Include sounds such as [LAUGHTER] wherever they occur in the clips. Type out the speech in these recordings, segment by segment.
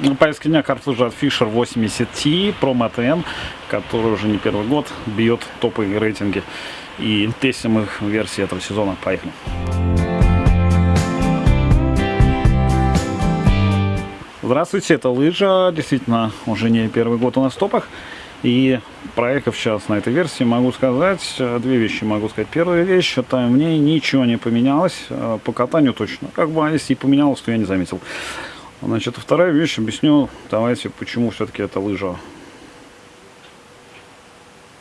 На повестке дня карт лыжи от Fisher 80T Pro MTN, который уже не первый год бьет топовые рейтинги. И тестим их версии этого сезона. Поехали! Здравствуйте, это лыжа. Действительно, уже не первый год у нас в топах. И проехав сейчас на этой версии, могу сказать, две вещи могу сказать. Первая вещь, это в ней ничего не поменялось, э, по катанию точно. Как бы, а если и поменялось, то я не заметил. Значит, вторая вещь, объясню, давайте, почему все-таки эта лыжа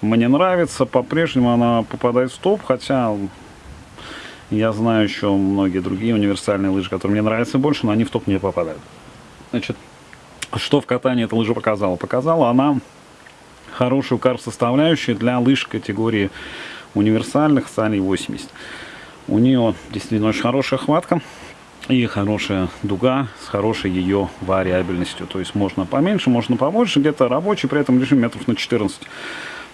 мне нравится. По-прежнему она попадает в топ, хотя я знаю еще многие другие универсальные лыжи, которые мне нравятся больше, но они в топ не попадают. Значит, что в катании эта лыжа показала? Показала она хорошую карт-составляющую для лыж категории универсальных Сали 80. У нее действительно очень хорошая хватка и хорошая дуга с хорошей ее вариабельностью. То есть можно поменьше, можно побольше, где-то рабочий при этом режим метров на 14.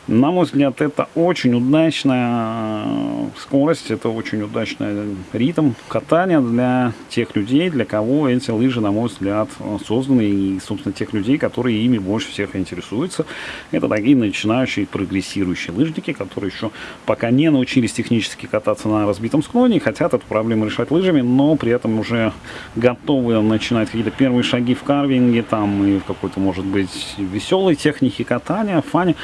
На мой взгляд, это очень удачная э, скорость, это очень удачный ритм катания для тех людей, для кого эти лыжи, на мой взгляд, созданы, и, собственно, тех людей, которые ими больше всех интересуются. Это такие начинающие, прогрессирующие лыжники, которые еще пока не научились технически кататься на разбитом склоне, хотят эту проблему решать лыжами, но при этом уже готовы начинать какие-то первые шаги в карвинге, там, и в какой-то, может быть, веселой технике катания, фане.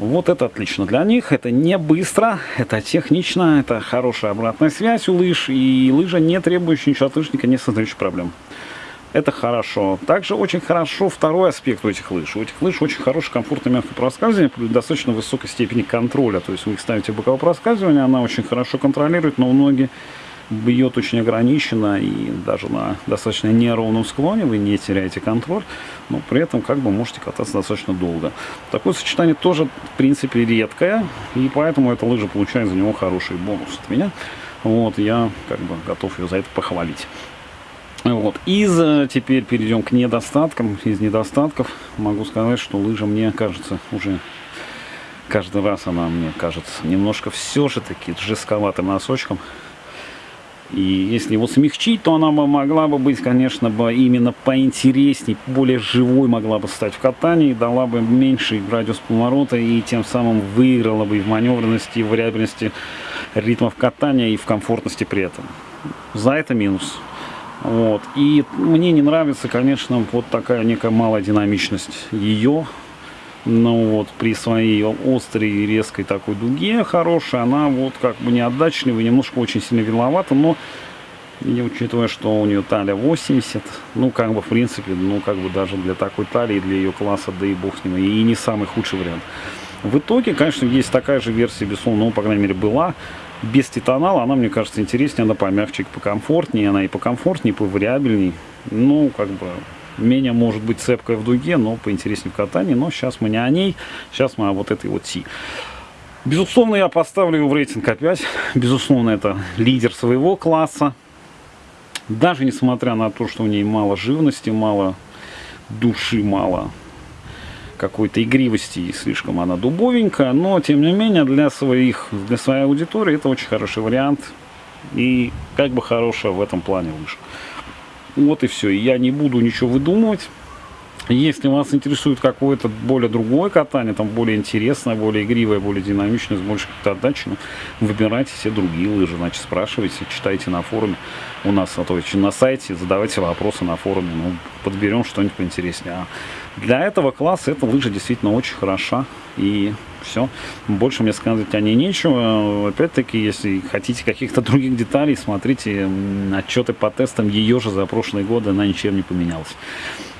Вот это отлично для них, это не быстро, это технично, это хорошая обратная связь у лыж, и лыжа не требующая ничего от лыжника, не создающая проблем. Это хорошо. Также очень хорошо второй аспект у этих лыж. У этих лыж очень хороший, комфортный, мягкое проскальзывание при достаточно высокой степени контроля. То есть вы их ставите в боковое проскальзывание, она очень хорошо контролирует, но многие бьет очень ограниченно и даже на достаточно неровном склоне вы не теряете контроль, но при этом как бы можете кататься достаточно долго. Такое сочетание тоже в принципе редкое, и поэтому эта лыжа получает за него хороший бонус от меня. Вот, я как бы готов ее за это похвалить. Вот. Из э, теперь перейдем к недостаткам. Из недостатков могу сказать, что лыжа мне кажется уже каждый раз она мне кажется немножко все же таки жестковатым носочком. И если его смягчить, то она бы могла бы быть, конечно, бы именно поинтересней, более живой могла бы стать в катании, дала бы меньший радиус поворота и тем самым выиграла бы и в маневренности, и в вариабельности ритмов катания, и в комфортности при этом. За это минус. Вот. И мне не нравится, конечно, вот такая некая малая динамичность ее но вот при своей острой резкой такой дуге хорошей, она вот как бы не отдачливая, немножко очень сильно виловата, но и учитывая, что у нее талия 80, ну, как бы, в принципе, ну, как бы даже для такой талии, для ее класса, да и бог с ним, и не самый худший вариант. В итоге, конечно, есть такая же версия, безусловно, ну, по крайней мере, была, без титанала, она, мне кажется, интереснее, она помягче, покомфортнее, она и покомфортнее, и повариабельней, ну, как бы, менее может быть цепкая в дуге, но поинтереснее в катании. Но сейчас мы не о ней, сейчас мы о вот этой вот Си. Безусловно, я поставлю его в рейтинг опять. Безусловно, это лидер своего класса. Даже несмотря на то, что у ней мало живности, мало души, мало какой-то игривости и слишком она дубовенькая, но тем не менее для своих, для своей аудитории это очень хороший вариант и как бы хорошая в этом плане лыжа. Вот и все. Я не буду ничего выдумывать. Если вас интересует какое-то более другое катание, там более интересное, более игривое, более динамичное, с большей отдачи, ну, выбирайте все другие лыжи, значит, спрашивайте, читайте на форуме у нас, а то есть на сайте, задавайте вопросы на форуме, ну, подберем что-нибудь поинтереснее. А для этого класса эта лыжа действительно очень хороша, и все. Больше мне сказать о ней нечего. Опять-таки, если хотите каких-то [LAUGHS] других деталей, смотрите отчеты по тестам ее же за прошлые годы, она ничем не поменялась.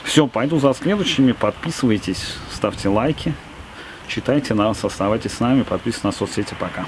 Все, пойду за следующими. Подписывайтесь, ставьте лайки, читайте нас, оставайтесь с нами, подписывайтесь на соцсети. Пока.